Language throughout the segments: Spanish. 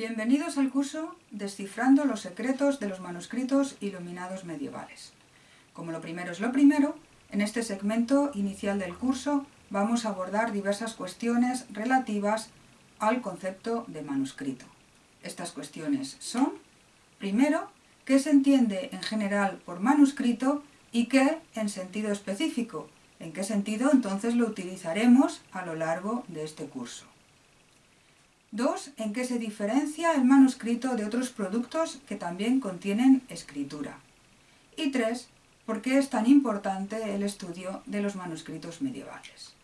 Bienvenidos al curso Descifrando los secretos de los manuscritos iluminados medievales. Como lo primero es lo primero, en este segmento inicial del curso vamos a abordar diversas cuestiones relativas al concepto de manuscrito. Estas cuestiones son, primero, qué se entiende en general por manuscrito y qué en sentido específico, en qué sentido entonces lo utilizaremos a lo largo de este curso. 2. En qué se diferencia el manuscrito de otros productos que también contienen escritura. Y 3. Por qué es tan importante el estudio de los manuscritos medievales.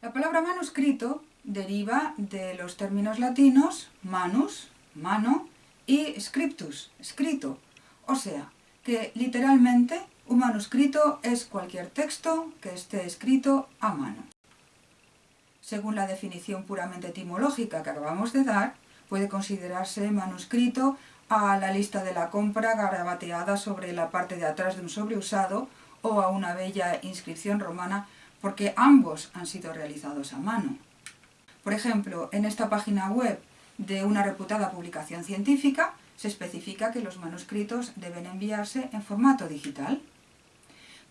La palabra manuscrito deriva de los términos latinos manus, mano, y scriptus, escrito. O sea, que literalmente un manuscrito es cualquier texto que esté escrito a mano según la definición puramente etimológica que acabamos de dar, puede considerarse manuscrito a la lista de la compra garabateada sobre la parte de atrás de un sobre usado o a una bella inscripción romana porque ambos han sido realizados a mano. Por ejemplo, en esta página web de una reputada publicación científica se especifica que los manuscritos deben enviarse en formato digital.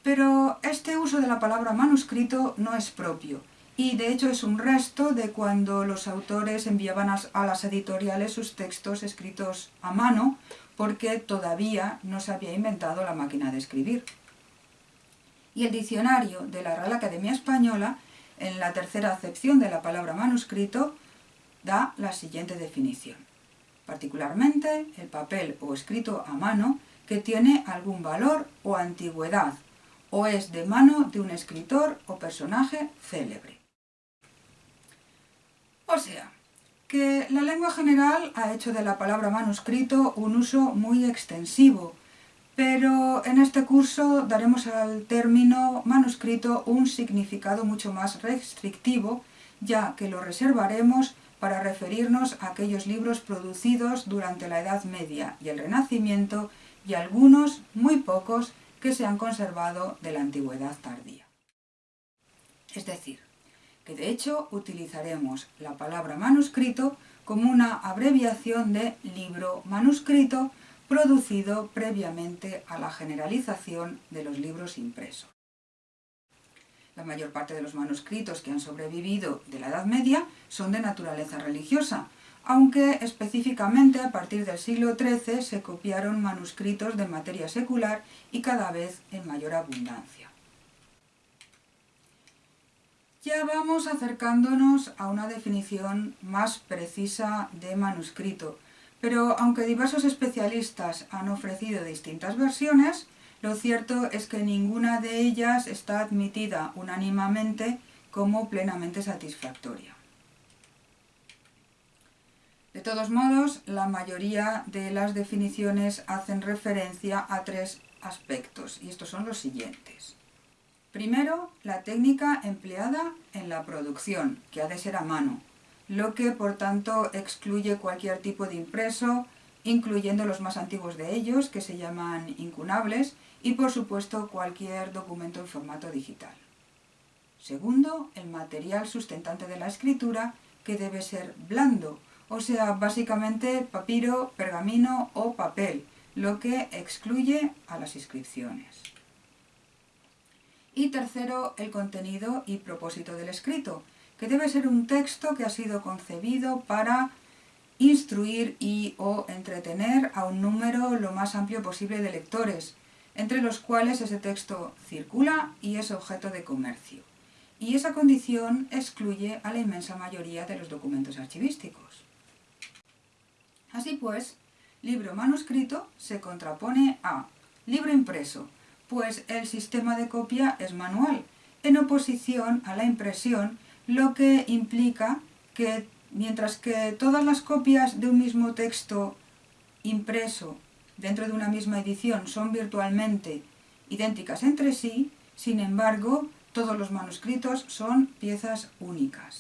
Pero este uso de la palabra manuscrito no es propio, y de hecho es un resto de cuando los autores enviaban a, las editoriales sus textos escritos a mano porque todavía no se había inventado la máquina de escribir. Y el diccionario de la Real Academia Española, en la tercera acepción de la palabra manuscrito, da la siguiente definición. Particularmente el papel o escrito a mano que tiene algún valor o antigüedad, o es de mano de un escritor o personaje célebre. O sea, que la lengua general ha hecho de la palabra manuscrito un uso muy extensivo, pero en este curso daremos al término manuscrito un significado mucho más restrictivo, ya que lo reservaremos para referirnos a aquellos libros producidos durante la Edad Media y el Renacimiento y algunos, muy pocos, que se han conservado de la Antigüedad tardía. Es decir, que de hecho utilizaremos la palabra manuscrito como una abreviación de libro manuscrito producido previamente a la generalización de los libros impresos. La mayor parte de los manuscritos que han sobrevivido de la Edad Media son de naturaleza religiosa, aunque específicamente a partir del siglo XIII se copiaron manuscritos de materia secular y cada vez en mayor abundancia. Ya vamos acercándonos a una definición más precisa de manuscrito, pero aunque diversos especialistas han ofrecido distintas versiones, lo cierto es que ninguna de ellas está admitida unánimemente como plenamente satisfactoria. De todos modos, la mayoría de las definiciones hacen referencia a tres aspectos, y estos son los siguientes. Primero, la técnica empleada en la producción, que ha de ser a mano, lo que por tanto excluye cualquier tipo de impreso, incluyendo los más antiguos de ellos, que se llaman incunables, y por supuesto cualquier documento en formato digital. Segundo, el material sustentante de la escritura, que debe ser blando, o sea, básicamente papiro, pergamino o papel, lo que excluye a las inscripciones. Y tercero, el contenido y propósito del escrito, que debe ser un texto que ha sido concebido para instruir y o entretener a un número lo más amplio posible de lectores, entre los cuales ese texto circula y es objeto de comercio. Y esa condición excluye a la inmensa mayoría de los documentos archivísticos. Así pues, libro manuscrito se contrapone a libro impreso, pues el sistema de copia es manual, en oposición a la impresión, lo que implica que mientras que todas las copias de un mismo texto impreso dentro de una misma edición son virtualmente idénticas entre sí, sin embargo, todos los manuscritos son piezas únicas.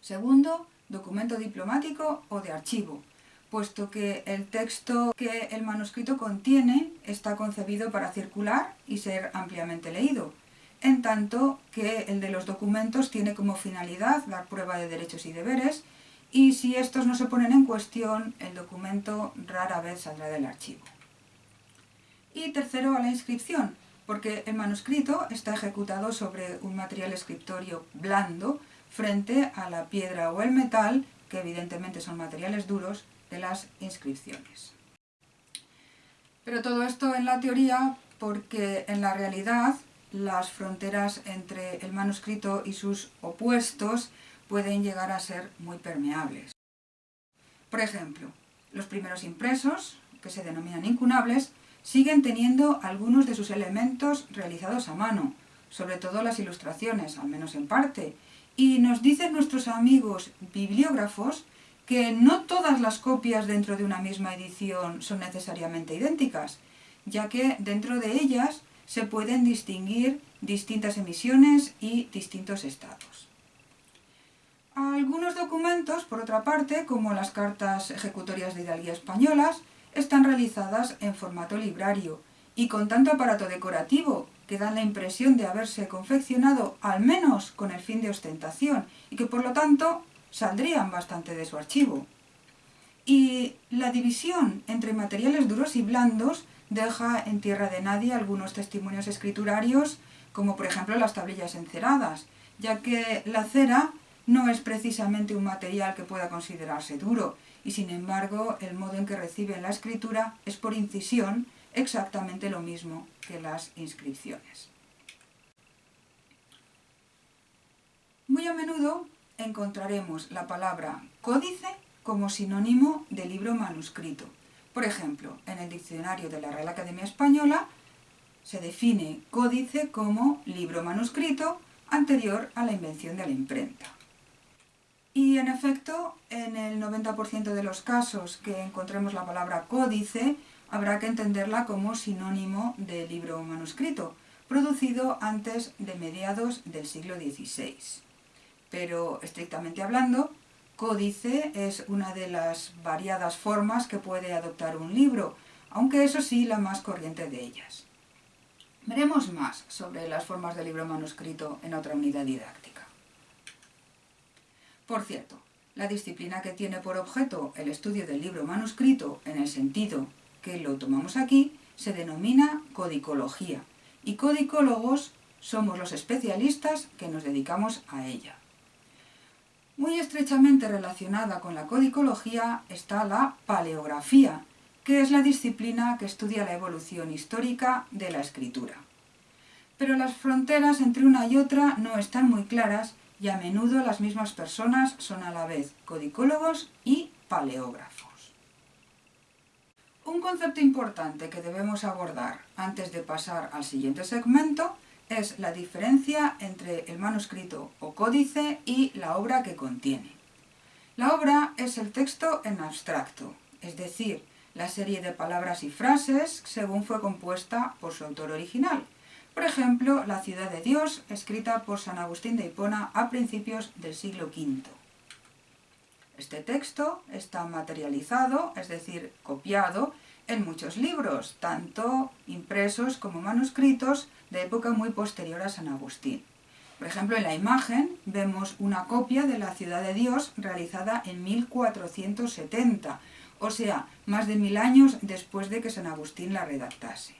Segundo, documento diplomático o de archivo puesto que el texto que el manuscrito contiene está concebido para circular y ser ampliamente leído, en tanto que el de los documentos tiene como finalidad dar prueba de derechos y deberes y si estos no se ponen en cuestión, el documento rara vez saldrá del archivo. Y tercero, a la inscripción, porque el manuscrito está ejecutado sobre un material escritorio blando frente a la piedra o el metal, que evidentemente son materiales duros, las inscripciones. Pero todo esto en la teoría porque en la realidad las fronteras entre el manuscrito y sus opuestos pueden llegar a ser muy permeables. Por ejemplo, los primeros impresos, que se denominan incunables, siguen teniendo algunos de sus elementos realizados a mano, sobre todo las ilustraciones, al menos en parte, y nos dicen nuestros amigos bibliógrafos que no todas las copias dentro de una misma edición son necesariamente idénticas, ya que dentro de ellas se pueden distinguir distintas emisiones y distintos estados. Algunos documentos, por otra parte, como las cartas ejecutorias de hidalguía españolas, están realizadas en formato librario y con tanto aparato decorativo que dan la impresión de haberse confeccionado al menos con el fin de ostentación y que por lo tanto saldrían bastante de su archivo. Y la división entre materiales duros y blandos deja en tierra de nadie algunos testimonios escriturarios, como por ejemplo las tablillas enceradas, ya que la cera no es precisamente un material que pueda considerarse duro, y sin embargo el modo en que reciben la escritura es por incisión exactamente lo mismo que las inscripciones. Muy a menudo encontraremos la palabra códice como sinónimo de libro manuscrito. Por ejemplo, en el diccionario de la Real Academia Española se define códice como libro manuscrito anterior a la invención de la imprenta. Y en efecto, en el 90% de los casos que encontremos la palabra códice, habrá que entenderla como sinónimo de libro manuscrito, producido antes de mediados del siglo XVI pero estrictamente hablando, códice es una de las variadas formas que puede adoptar un libro, aunque eso sí la más corriente de ellas. Veremos más sobre las formas de libro manuscrito en otra unidad didáctica. Por cierto, la disciplina que tiene por objeto el estudio del libro manuscrito en el sentido que lo tomamos aquí se denomina codicología y codicólogos somos los especialistas que nos dedicamos a ella. Muy estrechamente relacionada con la codicología está la paleografía, que es la disciplina que estudia la evolución histórica de la escritura. Pero las fronteras entre una y otra no están muy claras y a menudo las mismas personas son a la vez codicólogos y paleógrafos. Un concepto importante que debemos abordar antes de pasar al siguiente segmento es la diferencia entre el manuscrito o códice y la obra que contiene. La obra es el texto en abstracto, es decir, la serie de palabras y frases según fue compuesta por su autor original. Por ejemplo, La ciudad de Dios, escrita por San Agustín de Hipona a principios del siglo V. Este texto está materializado, es decir, copiado, en muchos libros, tanto impresos como manuscritos, de época muy posterior a San Agustín. Por ejemplo, en la imagen vemos una copia de la Ciudad de Dios realizada en 1470, o sea, más de mil años después de que San Agustín la redactase.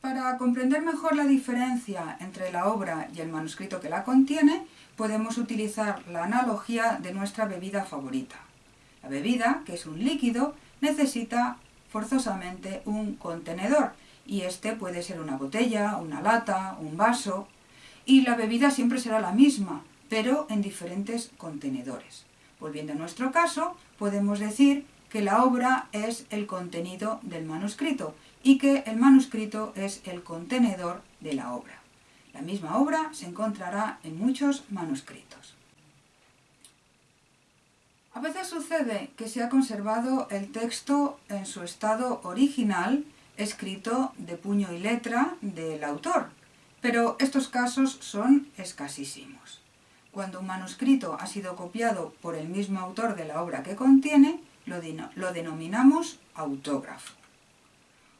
Para comprender mejor la diferencia entre la obra y el manuscrito que la contiene, podemos utilizar la analogía de nuestra bebida favorita. La bebida, que es un líquido, necesita forzosamente un contenedor, y este puede ser una botella, una lata, un vaso, y la bebida siempre será la misma, pero en diferentes contenedores. Volviendo a nuestro caso, podemos decir que la obra es el contenido del manuscrito y que el manuscrito es el contenedor de la obra. La misma obra se encontrará en muchos manuscritos. A veces sucede que se ha conservado el texto en su estado original escrito de puño y letra del autor, pero estos casos son escasísimos. Cuando un manuscrito ha sido copiado por el mismo autor de la obra que contiene, lo, denominamos autógrafo.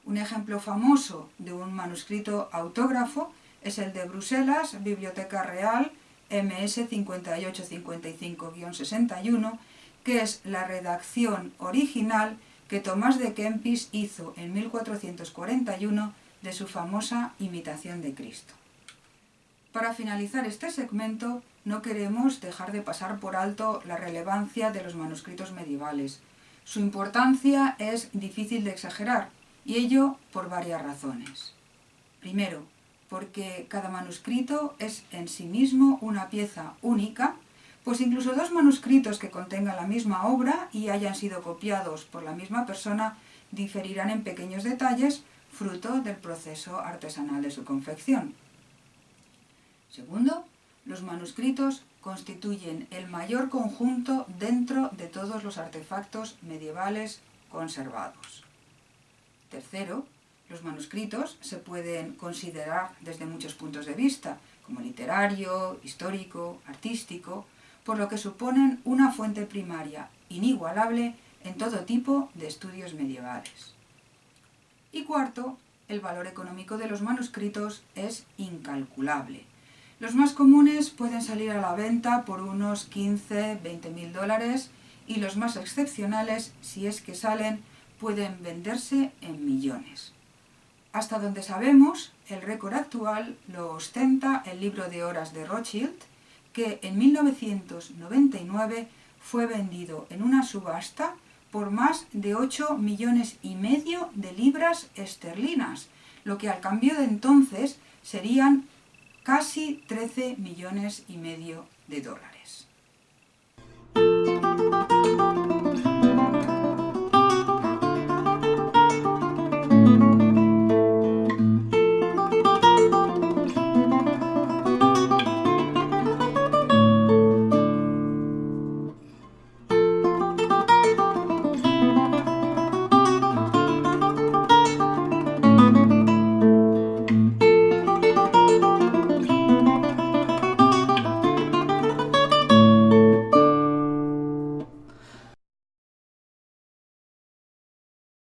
Un ejemplo famoso de un manuscrito autógrafo es el de Bruselas, Biblioteca Real, MS 5855-61, que es la redacción original que Tomás de Kempis hizo en 1441 de su famosa Imitación de Cristo. Para finalizar este segmento, no queremos dejar de pasar por alto la relevancia de los manuscritos medievales. Su importancia es difícil de exagerar, y ello por varias razones. Primero, porque cada manuscrito es en sí mismo una pieza única, pues incluso dos manuscritos que contengan la misma obra y hayan sido copiados por la misma persona diferirán en pequeños detalles fruto del proceso artesanal de su confección. Segundo, los manuscritos constituyen el mayor conjunto dentro de todos los artefactos medievales conservados. Tercero, los manuscritos se pueden considerar desde muchos puntos de vista, como literario, histórico, artístico, por lo que suponen una fuente primaria inigualable en todo tipo de estudios medievales. Y cuarto, el valor económico de los manuscritos es incalculable. Los más comunes pueden salir a la venta por unos 15, 20 mil dólares y los más excepcionales, si es que salen, pueden venderse en millones. Hasta donde sabemos, el récord actual lo ostenta el libro de horas de Rothschild, que en 1999 fue vendido en una subasta por más de 8 millones y medio de libras esterlinas, lo que al cambio de entonces serían casi 13 millones y medio de dólares.